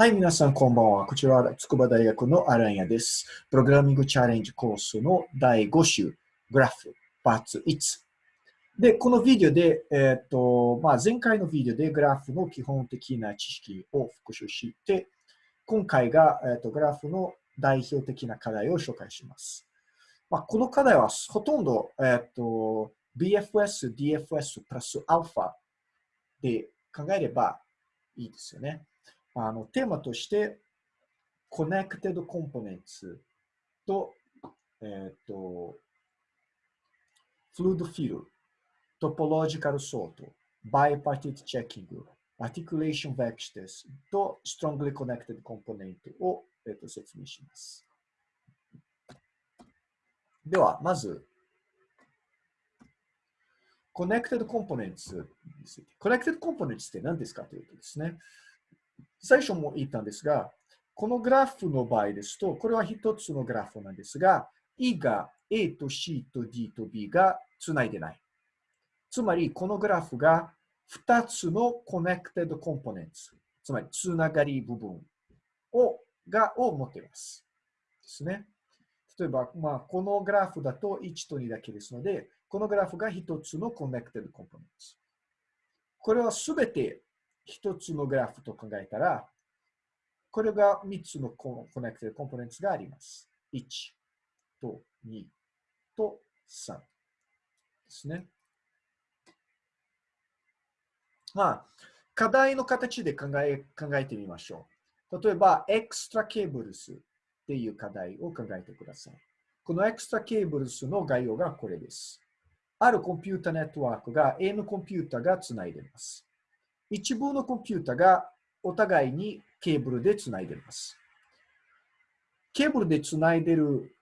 はい、皆さんこんばんは。こちらは筑波大学のアランヤです。プログラミングチャレンジコースの第5週、グラフ、パーツ1。で、このビデオで、えっ、と、まあ、前回のビデオでグラフの基本的な知識を復習して、今回が、えっ、と、グラフの代表的な課題を紹介します。まあ、この課題はほとんど、えっ、と、BFS、DFS プラスアルファで考えればいいですよね。あのテーマとして、Connected Components と、えっ、ー、と、Fluid Fill、Topological Sort、Bipartite Checking、Articulation Vectors と Strongly Connected Component を、えー、と説明します。では、まず、Connected Components。Connected Components って何ですかというとですね、最初も言ったんですが、このグラフの場合ですと、これは一つのグラフなんですが、E が A と C と D と B がつないでない。つまり、このグラフが2つのコネクテッドコンポネンツ、つまりつながり部分をがを持っています。ですね。例えば、まあ、このグラフだと1と2だけですので、このグラフが1つのコネクテッドコンポネンツ。これはすべて一つのグラフと考えたら、これが3つのコネクティブコンポーネンツがあります。1と2と3ですね。まあ、課題の形で考え考えてみましょう。例えば、 Extra Cables っていう課題を考えてください。この Extra Cables の概要がこれです。あるコンピュータネットワークが N コンピュータがつないでます。一部のコンピュータがお互いにケーブルでつないでいます。ケーブルでつないでる、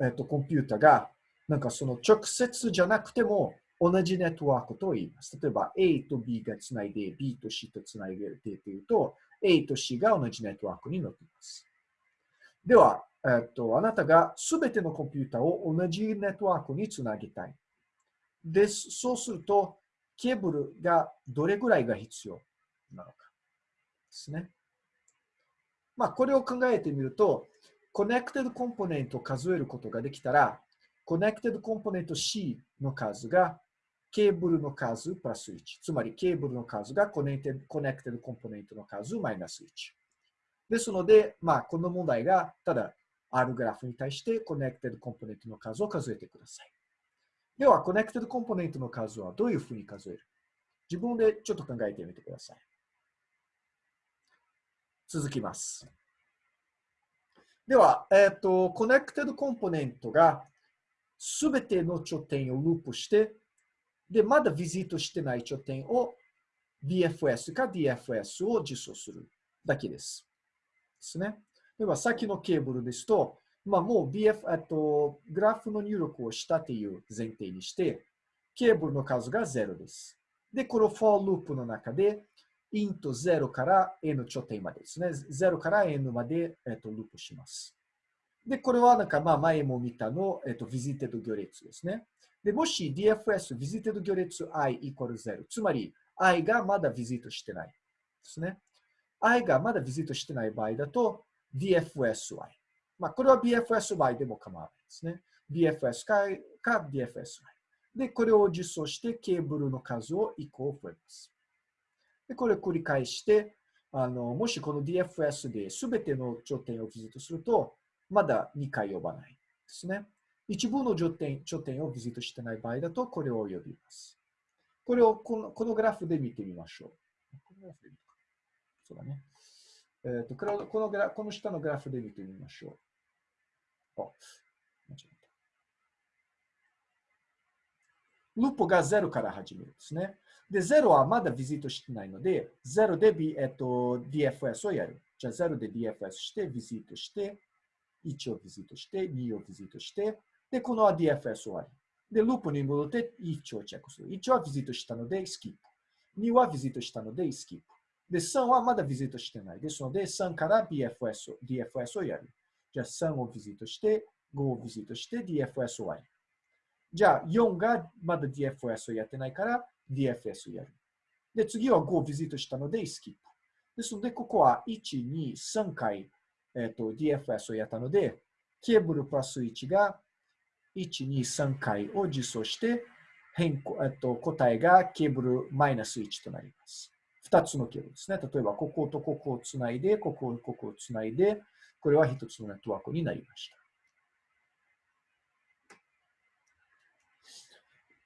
えっと、コンピュータが、なんかその直接じゃなくても同じネットワークと言います。例えば A と B がつないで B と C とつないでいるというと A と C が同じネットワークになっています。では、えっと、あなたがすべてのコンピュータを同じネットワークにつなぎたい。です。そうすると、ケーブルがどれぐらいが必要なのかですね。まあ、これを考えてみると、 connected component を数えることができたら、 connected component C の数がケーブルの数プラス1。つまり、ケーブルの数が connec ted component の数マイナス1。ですので、まあ、この問題が、ただ、あるグラフに対して connected component の数を数えてください。では、 connected component の数はどういうふうに数える？自分でちょっと考えてみてください。続きます。では、えっ、ー、と、 connected component がすべての頂点をループして、で、まだビジットしてない頂点を BFS か DFS を実装するだけです。ですね。では、さっきのケーブルですと、まあ、もう BF、えっと、グラフの入力をしたという前提にして、ケーブルの数が0です。で、この for ループの中で、int 0から n 頂点までですね。0から n まで、えっと、ループします。で、これはなんか、まあ、前も見たの、えっと、visited 行列ですね。で、もし DFS visited 行列 i イコール0、つまり i がまだビジットしてないですね。i がまだビジットしてない場合だと DFSy。まあ、これは BFSY でも構わないですね。BFS かか DFSY。で、これを実装してケーブルの数を1個増えます。で、これを繰り返して、あのもしこの DFS で全ての頂点をビジットすると、まだ2回呼ばないですね。一部の頂点頂点をビジットしてない場合だと、これを呼びます。これをこのこのグラフで見てみましょう。このグラフで見そうだね。えーと、とこのグラこの下のグラフで見てみましょう。ループが0から始めるんですね。で、0はまだビジットしてないので、0で、B えっと、DFS をやる。じゃあ0で DFS して、ビジットして、1をビジットして、2をビジットして、で、このは DFS 終わり。で、ループに戻って1をチェックする。1はビジットしたので、スキップ。2はビジットしたので、スキップ。で、3はまだビジットしてない。ですので、3から BFS、DFS をやる。じゃあ3をビジットして、5をビジットして DFS 終わり。じゃあ4がまだ DFS をやってないから DFS をやる。で、次は5をビジットしたのでスキップ。ですので、ここは1、2、3回、えっと DFS をやったので、ケーブルプラス1が1、2、3回を実装して、変更、えっと、答えがケーブルマイナス1となります。2つのケーブルですね。例えば、こことここをつないで、ここ、ここをつないで、これは1つのネットワークになりました。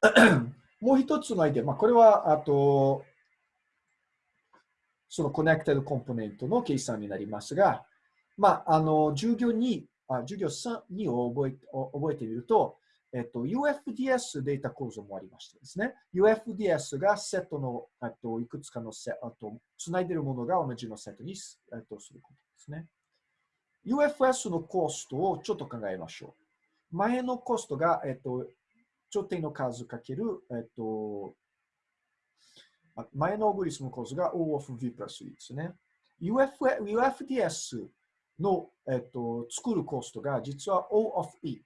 もう一つのアイデア、まあ、これは、あと、そのコネクテッドコンポーネントの計算になりますが、まあ、あの、授業2、あ授業3、2を覚え覚えてみると、えっと、UFDS データ構造もありましてですね、UFDS がセットの、えっと、いくつかのセット、つないでいるものが同じのセットに、えっと、することですね。UFS のコストをちょっと考えましょう。前のコストが、えっと、頂点の数かける、えっと、前のオグリスムコストが O of V プラス E ですね。UF UFDS の、えっと、作るコストが実は O of E で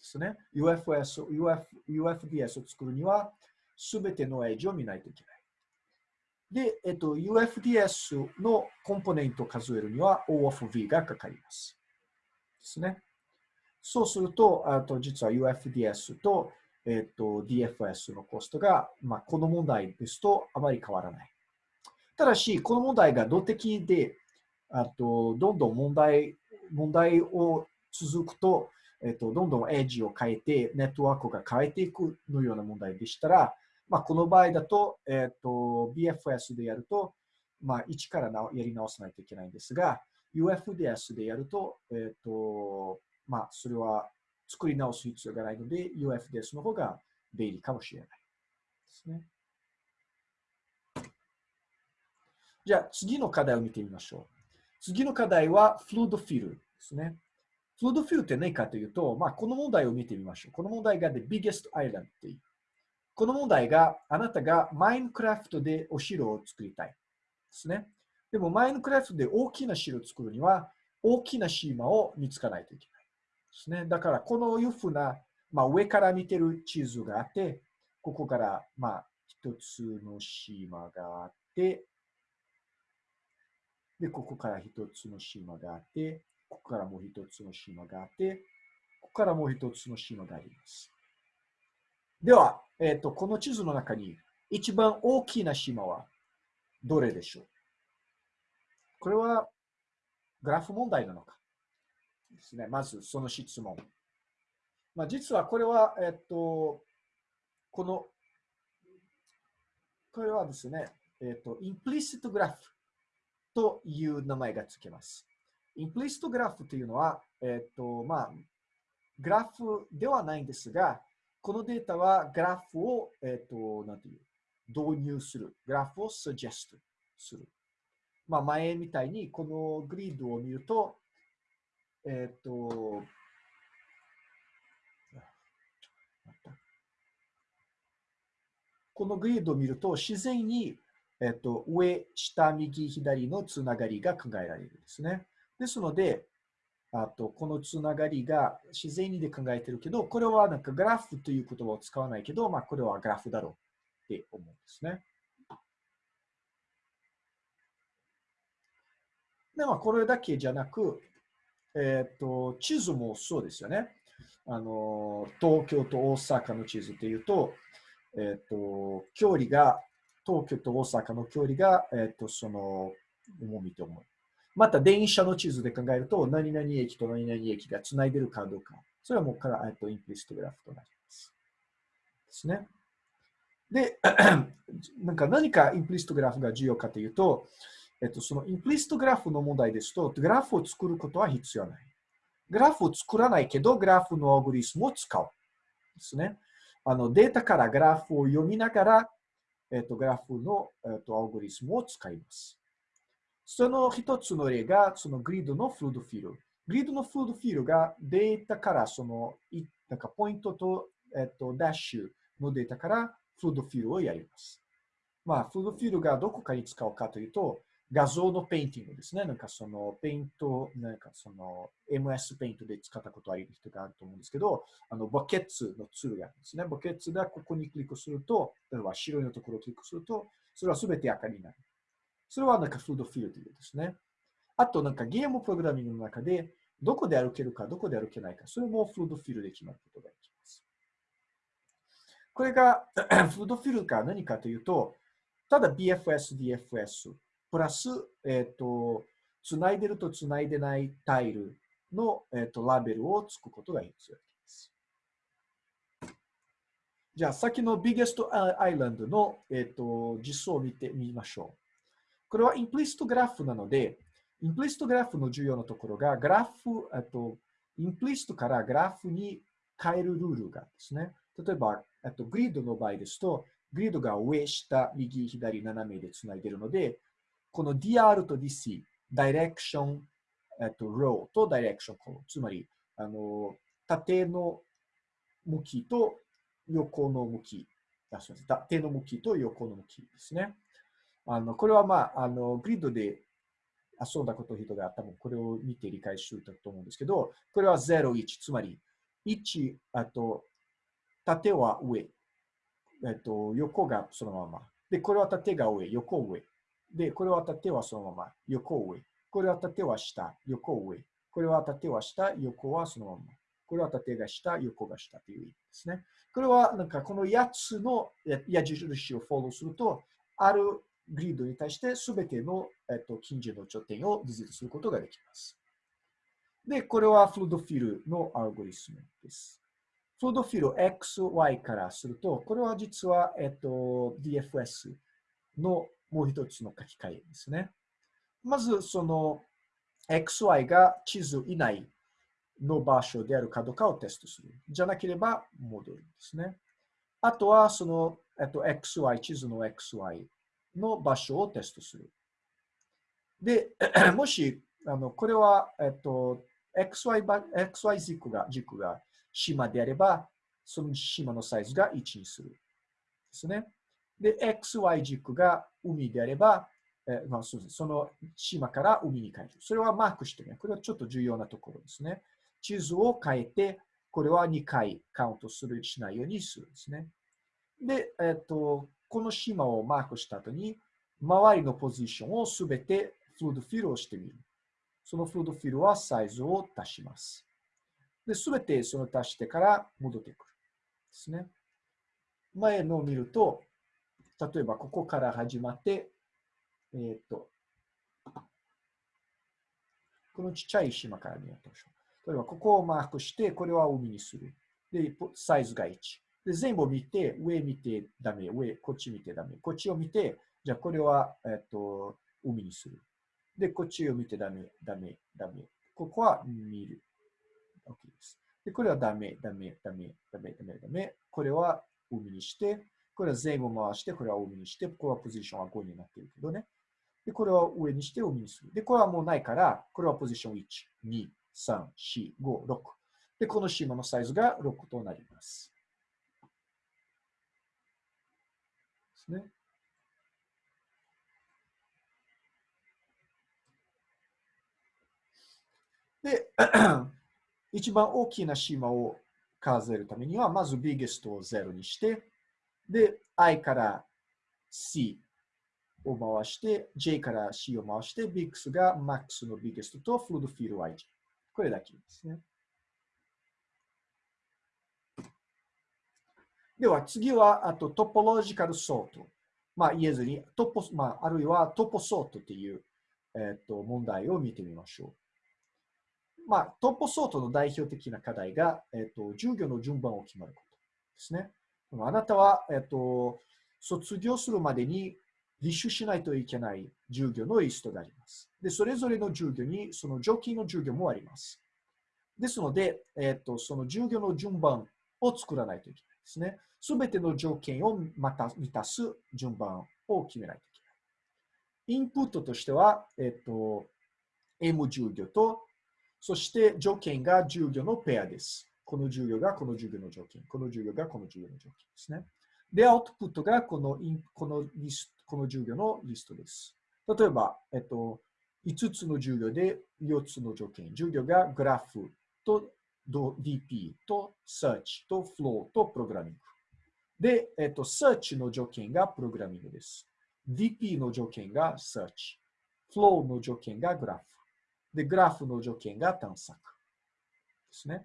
すね。UFS、UF、UFDS を作るには、すべてのエッジを見ないといけない。で、えっと、UFDS のコンポネントを数えるには O of V がかかります。ですね。そうすると、あと実は UFDS と,、えっと DFS のコストが、まあ、この問題ですとあまり変わらない。ただし、この問題が動的で、あとどんどん問題問題を続くと、えっと、どんどんエッジを変えて、ネットワークが変えていくのような問題でしたら、まあ、この場合だと、えっと、BFS でやると、まあ、一からなやり直さないといけないんですが、UFDS でやると、えっと、まあ、それは作り直す必要がないので、UFDS の方が便利かもしれないですね。じゃあ、次の課題を見てみましょう。次の課題は、フルードフィルですね。フルードフィルって何かというと、まあ、この問題を見てみましょう。この問題が The Biggest Island っていう。この問題があなたがマインクラフトでお城を作りたいですね。でもマインクラフトで大きな城を作るには大きな島を見つかないといけないですね。だからこのいうふうな、まあ、上から見てる地図があって、ここからまあ一つの島があって、で、ここから一つの島があって、ここからもう一つの島があって、ここからもう一つの島があります。では、えっ、ー、と、この地図の中に一番大きな島はどれでしょう？これはグラフ問題なのか？ですね。まずその質問。まあ、実はこれは、えっ、と、この、これはですね、えっ、と、インプリシットグラフという名前がつけます。インプリストグラフというのは、えっ、と、まあ、グラフではないんですが、このデータはグラフを、えっ、と、なんていう、導入する。グラフを suggest する。まあ、前みたいに、このグリッドを見ると、えっ、と、このグリッドを見ると、自然に、えっと、上、下、右、左のつながりが考えられるんですね。ですので、あと、このつながりが自然にで考えてるけど、これはなんかグラフという言葉を使わないけど、まあ、これはグラフだろうって思うんですね。で、まあ、これだけじゃなく、えっ、ー、と、地図もそうですよね。あの、東京と大阪の地図っていうと、えっ、ー、と、距離が、東京と大阪の距離が、えっ、ー、と、その、重みと思う。また電車の地図で考えると、何々駅と何々駅がつないでるかどうか。それはもうから、えっと、インプリストグラフとなります。ですね。で、なんか何かインプリストグラフが重要かというと、えっと、そのインプリストグラフの問題ですと、グラフを作ることは必要ない。グラフを作らないけど、グラフのアオグリスムを使う。ですね。あのデータからグラフを読みながら、えっと、グラフの、えっと、アルゴリズムを使います。その一つの例が、そのグリッドの flood fill。グリッドの flood fill がデータからその、なんかポイントと、えっと、ダッシュのデータから flood fill をやります。まあ、 flood fill がどこかに使うかというと、画像のペインティングですね。なんかそのペイント、なんかその MS ペイントで使ったことある人があると思うんですけど、あのバケツのツールがあるんですね。バケツがここにクリックすると、例えば白いのところをクリックすると、それはすべて赤になる。それはなんかフードフィールというですね。あとなんかゲームプログラミングの中で、どこで歩けるか、どこで歩けないか、それもフードフィールで決まることができます。これが フードフィールが何かというと、ただ BFS、DFS、プラス、えっ、ー、と、つないでるとつないでないタイルの、えーと、ラベルをつくことが必要です。じゃあ、先の Biggest Island の、えーと、実装を見てみましょう。これはインプリストグラフなので、インプリストグラフの重要なところが、グラフ、えっと、インプリストからグラフに変えるルールがですね。例えば、えっと、グリッドの場合ですと、グリッドが上、下、右、左、斜めでつないでいるので、この DR と DC、Direction えっと、row と direction column。つまり、あの、縦の向きと横の向き。あすみません。縦の向きと横の向きですね。あの、これはまあ、あの、グリッドで遊んだこと人が多分これを見て理解すると思うんですけど、これは0、1。つまり、1、あと、縦は上。えっと、横がそのまま。で、これは縦が上、横上。で、これは縦はそのまま、横上。これは縦は下、横上。これは縦は下、横はそのまま。これは縦が下、横が下という意味ですね。これはなんかこの8つの矢印をフォローすると、あるグリッドに対してすべての、えっと、近所の頂点をビジットすることができます。で、これはフルドフィルのアルゴリスムです。フルドフィル XY からすると、これは実は、えっと、DFS のもう一つの書き換えですね。まず、その XY が地図以内の場所であるかどうかをテストする。じゃなければ戻るんですね。あとは、その、えっと、XY、地図の XY の場所をテストする。で、もし、あの、これは、えっと、XY, XY 軸が、軸が島であれば、その島のサイズが1にする。ですね。で、XY 軸が海であれば、えまあ、そうですその島から海に帰る。それはマークしてね。これはちょっと重要なところですね。地図を変えて、これは2回カウントする、しないようにするんですね。で、えっと、この島をマークした後に、周りのポジションをすべてフードフィルをしてみる。そのフードフィルはサイズを足します。で、すべてその足してから戻ってくる。ですね。前のを見ると、例えばここから始まって、えっ、ー、と、このちっちゃい島から見ようとしょう。例えば、ここをマークして、これは海にする。で、サイズが1。で、全部見て、上見てダメ、上、こっち見てダメ。こっちを見て、じゃあこれは、えっ、と、海にする。で、こっちを見てダメ、ダメ、ダメ。ここは見る。OK です。で、これはダメ、ダメ、ダメ、ダメ、ダメ、ダメ。これは海にして、これは全部回して、これは海にして、ここはポジションは5になっているけどね。で、これを上にして海にする。で、これはもうないから、これはポジション1、2、3、4、5、6。で、この島のサイズが6となります。ですね。で、一番大きな島を数えるためには、まず biggest を0にして、で、i から c を回して、J から C を回して、BIX が MAX の biggest と Fluid Field IG。これだけですね。では次は、あとトポロジカルソート。まあ言えずに、トポまあ、あるいはトポソートという、えっと問題を見てみましょう。まあ、トポソートの代表的な課題が、えっと、授業の順番を決まることですね。あなたは、えっと、卒業するまでに履修しないといけない授業のリストがあります。で、それぞれの授業にその条件の授業もあります。ですので、えっ、と、その授業の順番を作らないといけないですね。すべての条件をまた満たす順番を決めないといけない。インプットとしては、えっ、と、M 授業と、そして条件が授業のペアです。この授業がこの授業の条件、この授業がこの授業の条件ですね。で、アウトプットがこのインこのリスこの授業のリストです。例えば、えっと、5つの授業で4つの条件。授業がグラフと DP と Search と Flow とプログラミング。で、えっと、Search の条件がプログラミングです。DP の条件が search。flow の条件がグラフ。で、グラフの条件が探索。ですね。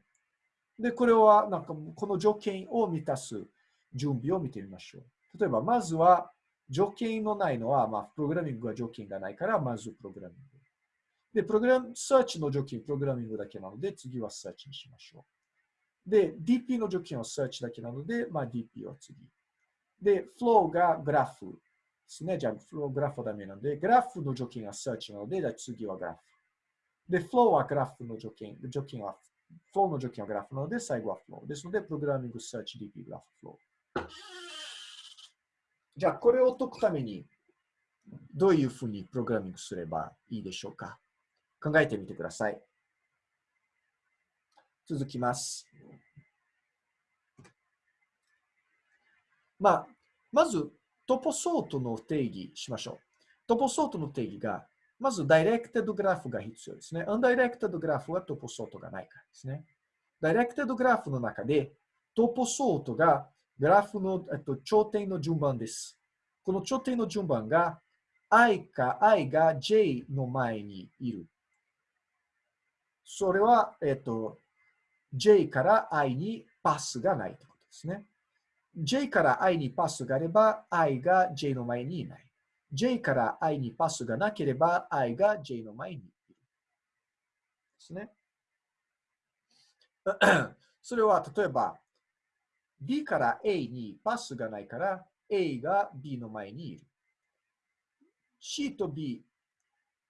で、これは、なんか、この条件を満たす準備を見てみましょう。例えば、まずは、条件のないのは、まあ、プログラミングは条件がないから、まずプログラミング。で、プログラム、サーチの条件、プログラミングだけなので、次はサーチにしましょう。で、DP の条件はサーチだけなので、まあ、DP は次。で、flow がグラフですね。じゃあ、フローグラフはダメなので、グラフの条件はサーチなので、じゃ次はグラフ。で、flow はグラフの条件、条件は、flow の条件はグラフなので、最後は flow。ですので、プログラミング、サーチ、DP、グラフ、flow。じゃあ、これを解くために、どういうふうにプログラミングすればいいでしょうか？考えてみてください。続きます。まあ、まず、トポソートの定義しましょう。トポソートの定義が、まず、ダイレクテッドグラフが必要ですね。アンダイレクテッドグラフはトポソートがないからですね。ダイレクテッドグラフの中で、トポソートがグラフの、えっと、頂点の順番です。この頂点の順番が i か i が j の前にいる。それは、えっと、j から i にパスがないということですね。j から i にパスがあれば、i が j の前にいない。j から i にパスがなければ、i が j の前にいる。ですね。それは例えば、B から A にパスがないから、A が B の前にいる。C と B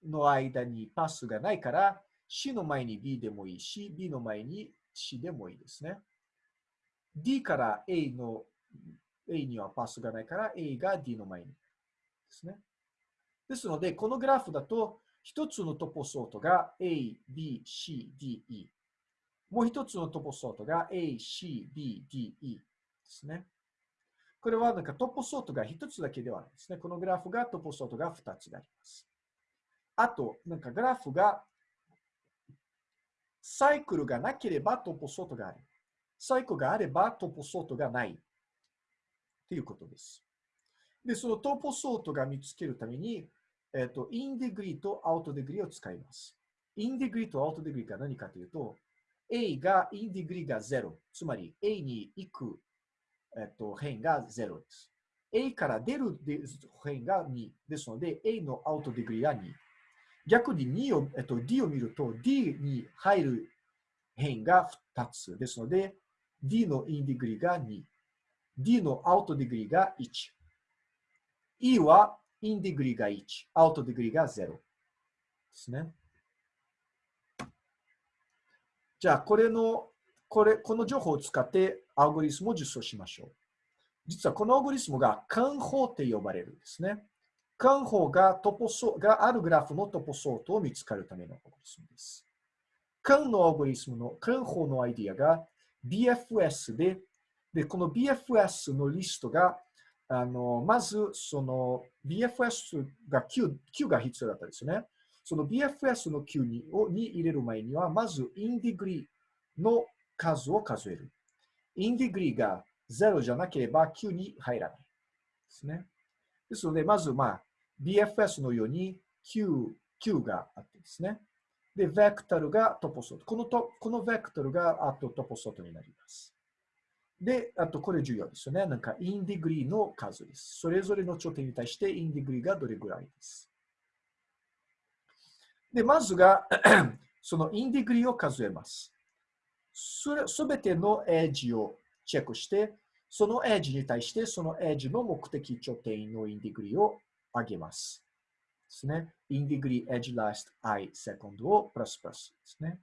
の間にパスがないから、C の前に B でもいいし、B の前に C でもいいですね。D から A の A にはパスがないから、A が D の前にですね。ですので、このグラフだと、一つのトポソートが A、B、C、D、E。もう一つのトポソートが A、C、B、D、E ですね。これはなんかトポソートが一つだけではないですね。このグラフがトポソートが二つあります。あと、なんかグラフがサイクルがなければトポソートがある。サイクルがあればトポソートがない。ということです。で、その topo sort が見つけるために、えっ、と、 in-degree と out-degree を使います。 in-degree と out-degree が何かというと、A が in-degree が0。つまり A に行く、えっと、辺が0です。A から出る辺が2ですので、A の out-degree が2。逆に2を、えっと、D を見ると、D に入る辺が2つですので、D の in-degree が2。D の out-degree が1。E は in-degree が1。 out-degree が0。ですね。じゃあ、これの、これ、この情報を使ってアルゴリスムを実装しましょう。実はこのアルゴリスムが Kahn 法って呼ばれるんですね。 Kahn 法が topo sort があるグラフの topo sort を見つかるためのアルゴリスムです。Kahn のアルゴリスムの Kahn 法のアイディアが BFS で、で、この BFS のリストが、あの、まず、その BFS が Q, Q が必要だったんですね。その BFS の Q にをに入れる前には、まず in-degree の数を数える。インディグリーが0じゃなければ Q に入らない。ですね。ですので、まず、まあ、BFS のように Q, Q があってですね。で、ベクトルが topo sort。このとこのベクトルがあと topo sort になります。で、あとこれ重要ですよね。なんか in-degree の数です。それぞれの頂点に対して in-degree がどれぐらいです。で、まずが その in-degree を数えます。すべてのエッジをチェックして、そのエッジに対してそのエッジの目的頂点の in-degree を上げます。ですね。インディグリーエッジラスト i セコンドをプラスプラスですね。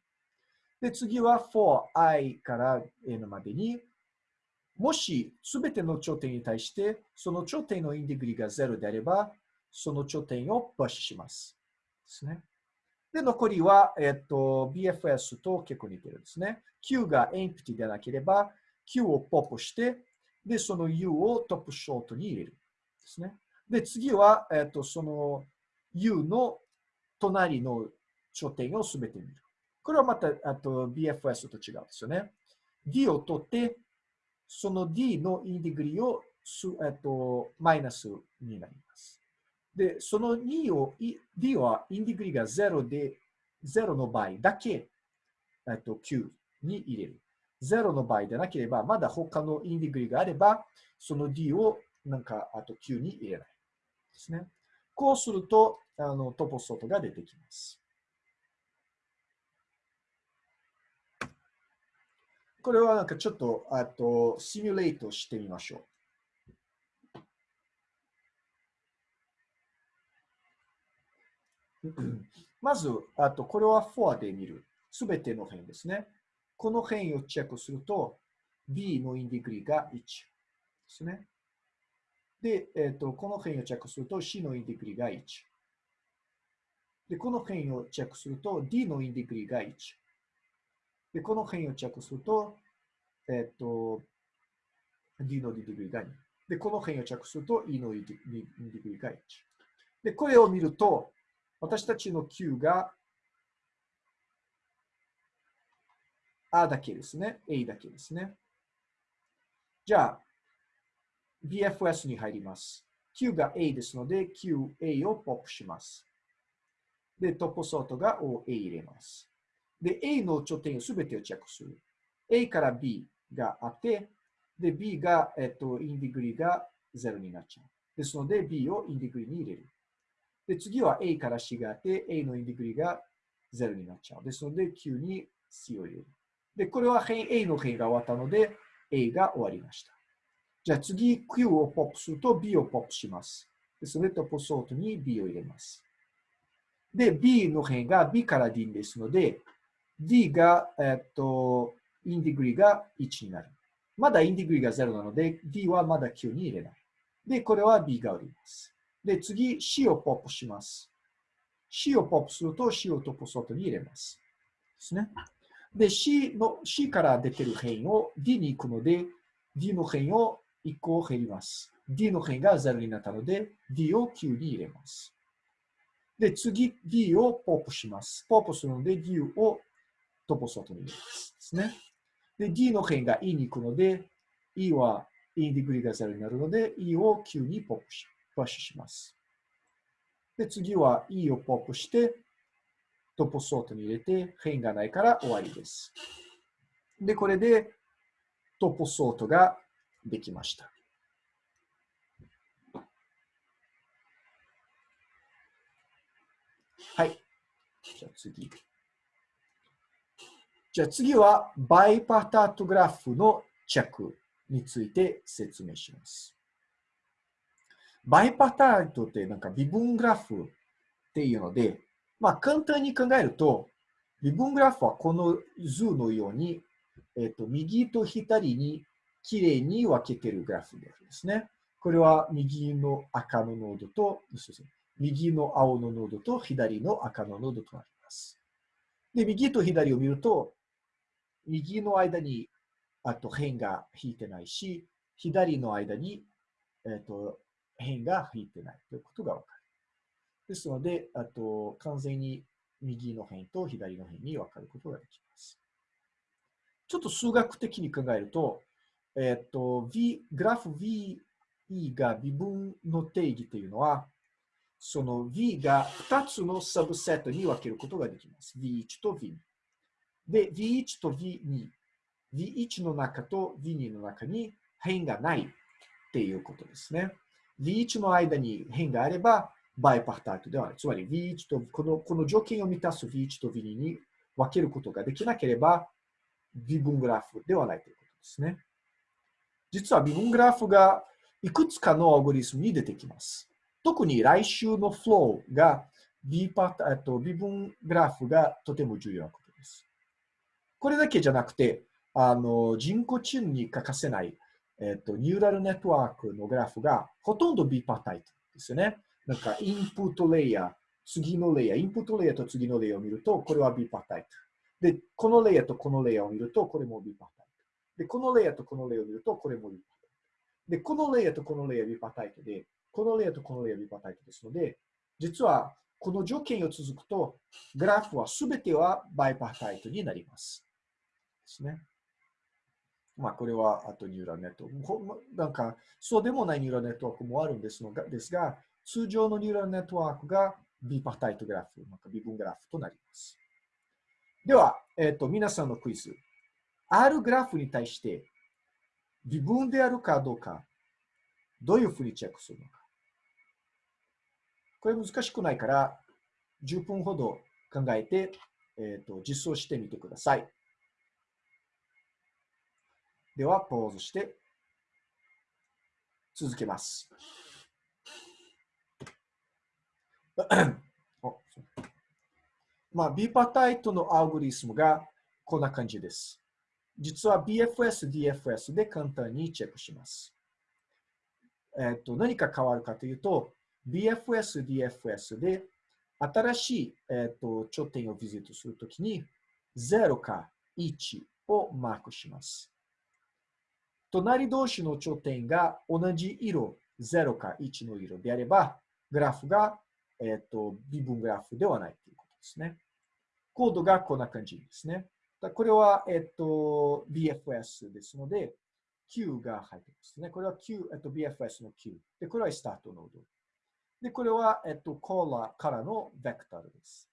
で、次は for i から n までに、もしすべての頂点に対してその頂点のインディグリが0であれば、その頂点をプッシュします。ですね。で、残りは、えっと、BFS と結構似てるんですね。Q が empty でなければ、Q をポップして、で、その U をトップショートに入れる。ですね。で、次は、えっと、その U の隣の頂点をすべて見る。これはまた、あと BFS と違うんですよね。D を取って、その D のインディグリをす、えっと、マイナスになります。で、その2を、D はインディグリが0で、0の場合だけ、えっと、Q に入れる。0の場合でなければ、まだ他のインディグリがあれば、その D をなんか、あと Q に入れない。ですね。こうすると、あのトポソートが出てきます。これはなんかちょっと、あと、シミュレートしてみましょう。まず、あと、これはフォアで見る。すべての辺ですね。この辺をチェックすると、B のインディグリが1ですね。で、えっ、ー、と、この辺をチェックすると C のインディグリが1。で、この辺をチェックすると D のインディグリが1。で、この辺をチェックすると、えっ、ー、と、D のインディグリが2。で、この辺をチェックすると E のインディグリが1。で、これを見ると、私たちの Q が A だけですね。A だけですね。じゃあ、BFS に入ります。Q が A ですので、QA をポップします。で、トップソートが OA 入れます。で、A の頂点をすべてをチェックする。A から B があって、で、B が、えっと、インディグリが0になっちゃう。ですので、B をインディグリに入れる。で、次は A から C があって、A のインディグリが0になっちゃう。ですので、Q に C を入れる。で、これは辺 A の辺が終わったので、A が終わりました。じゃあ次、Q をポップすると B をポップします。でそれとポソートに B を入れます。で、B の辺が B から D ですので、D が、えっと、インディグリが1になる。まだインディグリが0なので、D はまだ Q に入れない。で、これは B がおります。で、次、C をポップします。C をポップすると C をトポソートに入れます。ですね。で、C の、C から出てる辺を D に行くので、D の辺を1個減ります。D の辺が0になったので、D を9に入れます。で、次、D をポップします。ポップするので、D をトポソートに入れます。ですね。で、D の辺が E に行くので、E は E ディグリが0になるので、E を9にポップしプッシュします。で、次は E をポップして、トポソートに入れて、辺がないから終わりです。で、これでトポソートができました。はい。じゃあ次。じゃあ次はバイパタートグラフのチェックについて説明します。バイパタートってなんか微分グラフっていうので、まあ簡単に考えると、微分グラフはこの図のように、えっ、と、右と左にきれいに分けてるグラフですね。これは右の赤のノードと、右の青のノードと左の赤のノードとなります。で、右と左を見ると、右の間にあと辺が引いてないし、左の間に、えっ、と辺が引いてないということがわかる。ですので、あと完全に右の辺と左の辺に分かることができます。ちょっと数学的に考えると、えっと、v、グラフ VE が微分の定義というのは、その V が2つのサブセットに分けることができます。V1 と V2。で、V1 と V2。V1 の中と V2 の中に辺がないっていうことですね。V1 の間に辺があれば、バイパータートではない。つまり V1 とこの、この条件を満たす V1 と V2 に分けることができなければ、微分グラフではないということですね。実は微分グラフがいくつかのアルゴリスムに出てきます。特に来週のフローが bipartite 二部グラフがとても重要なことです。これだけじゃなくて、あの人工知能に欠かせない、えっと、ニューラルネットワークのグラフがほとんど bipartite ですよね。なんか input layer、次のレイヤー、 input layer と次のレイヤーを見ると、これは bipartite。で、このレイヤーとこのレイヤーを見ると、これも bipartite。で、このレイヤーとこのレイヤーを見ると、これもリパタイト。で、このレイヤーとこのレイヤーリパタイトで、このレイヤーとこのレイヤーリパタイトですので、実はこの条件が続くと、グラフはすべてはバイパタイトになります。ですね。まあ、これはあとニューラルネットワーク。なんか、そうでもないニューラルネットワークもあるんですのがですが、通常のニューラルネットワークがビパタイトグラフ、また微分グラフとなります。では、えっ、ー、と、皆さんのクイズ。あるグラフに対して微分であるかどうか、どういうふうにチェックするのか。これ難しくないから、10分ほど考えて、えーと、実装してみてください。では、ポーズして続けます。まあ、ビパタイトのアルゴリスムがこんな感じです。実は BFS、DFS で簡単にチェックします。えっ、と、何か変わるかというと、BFS、DFS で新しい、えっ、と頂点をビジットするときに0か1をマークします。隣同士の頂点が同じ色、0か1の色であれば、グラフが、えっ、と微分グラフではないということですね。コードがこんな感じですね。これは、えっと、BFS ですので、Q が入ってますね。これは Q、えっと、BFS の Q。で、これはスタートノード。で、これは、えっと、コーラからのベクタルです。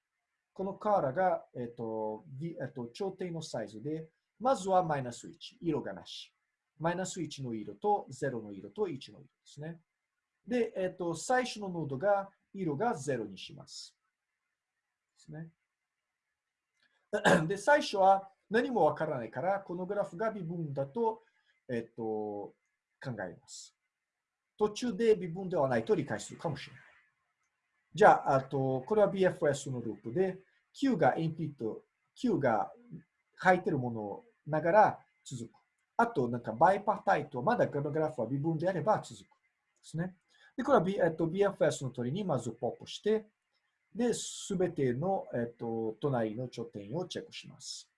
このカーラが、えっと、B、えっと、頂点のサイズで、まずはマイナス1、色がなし。マイナス1の色と0の色と1の色ですね。で、えっと、最初のノードが色が0にします。ですね。で、最初は何もわからないから、このグラフが微分だと、えっと、考えます。途中で微分ではないと理解するかもしれない。じゃあ、あと、これは BFS のループで、Q がインピット、Q が書いてるものながら続く。あと、なんかバイパータイト、まだこのグラフは微分であれば続く。ですね。で、これは、B えっと、BFS の通りにまずポップして、で、すべての、えっと、隣の頂点をチェックします。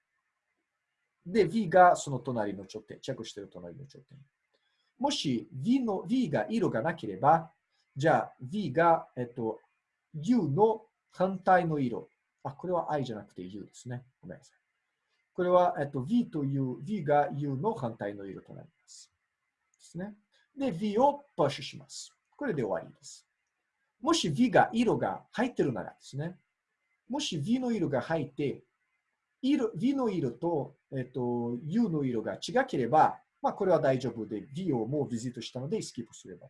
で、V がその隣の頂点、チェックしている隣の頂点。もし V の V が色がなければ、じゃあ V が、えっと、U の反対の色。あ、これは I じゃなくて U ですね。ごめんなさい。これは、えっと、V と U、V が U の反対の色となります。ですね。で、V をプッシュします。これで終わりです。もし V が色が入ってるならですね、もし V の色が入って、色 V の色と,、えっと U の色が違ければ、まあ、これは大丈夫で、V をもうビジットしたのでスキップすれば。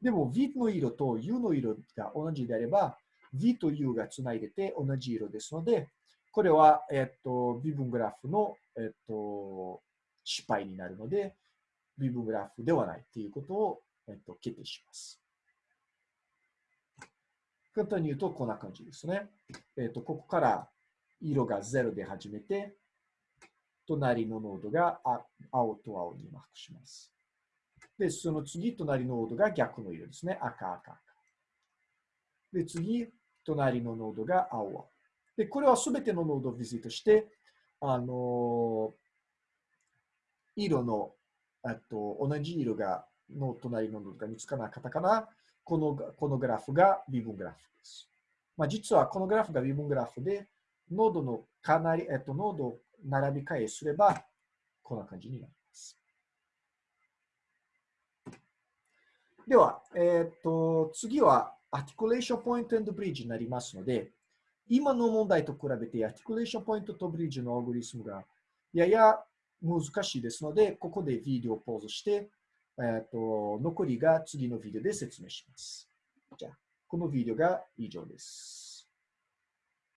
でも V の色と U の色が同じであれば、V と U がつないでて同じ色ですので、これは、えっと、微分グラフの、えっと、失敗になるので、微分グラフではないということを、えっと、決定します。簡単に言うとこんな感じですね。えっ、ー、と、ここから色が0で始めて、隣のノードが青と青にマークします。で、その次、隣のノードが逆の色ですね。赤、赤、赤。で、次、隣のノードが青、青。で、これはすべてのノードをビジットして、あのー、色の、えっと同じ色が、の隣のノードが見つからなかったから、このこのグラフが微分グラフです。まあ、実はこのグラフが微分グラフで、ノードのかなり、えっと、ノードを並び替えすれば、こんな感じになります。では、えっと、次は、 articulation point bridge になりますので、今の問題と比べて、 articulation point とブリッジのアルゴリスムがやや難しいですので、ここでビデオをポーズして、えっ、ー、と、残りが次のビデオで説明します。じゃあ、このビデオが以上です。